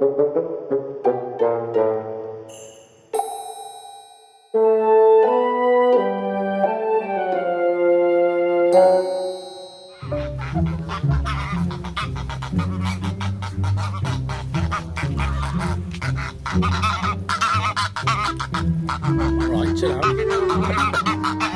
Right, chill out.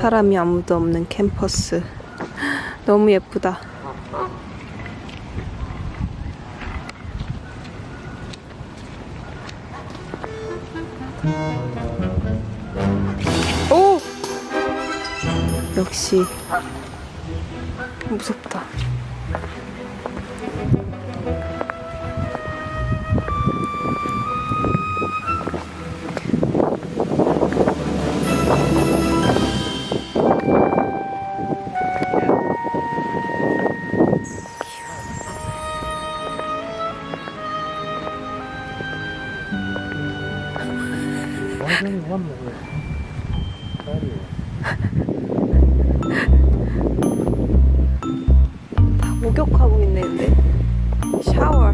사람이 아무도 없는 캠퍼스. 너무 예쁘다. 오! 역시 무섭다. That was patio? 다 목욕하고 있네 근데 샤워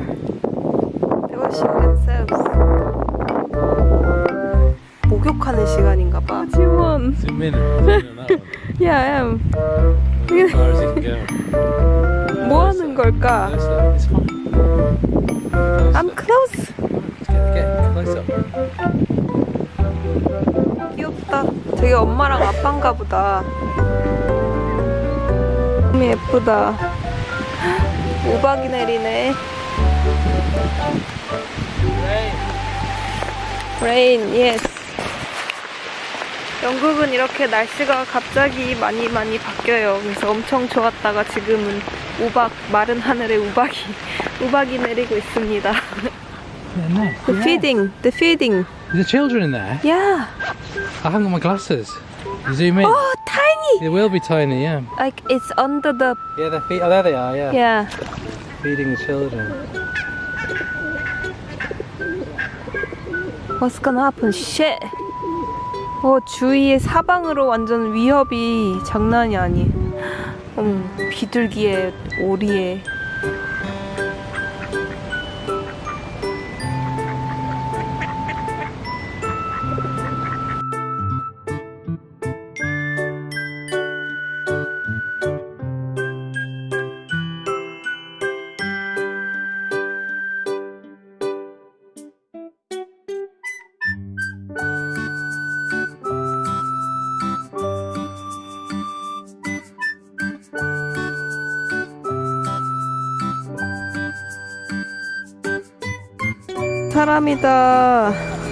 They washing themselves 목욕하는 시간인가 봐 지원 you can go. 뭐 하는 걸까? I'm close Get, get closer. 저기 엄마랑 아빠인가 보다. 너무 예쁘다. 우박이 내리네. Rain, yes. 영국은 이렇게 날씨가 갑자기 많이 많이 바뀌어요. 그래서 엄청 좋았다가 지금은 우박 마른 하늘에 우박이 우박이 내리고 있습니다. The feeding, the feeding. There's children in there. Yeah I haven't got my glasses. Zoom in. Oh, tiny! They will be tiny, yeah. Like it's under the Yeah, their feet. Oh, there they are. Yeah. yeah. Feeding the children. What's gonna happen? Shit. 어 주위에 사방으로 완전 위협이 장난이 아니. 음 비둘기에 오리에. 사람이다.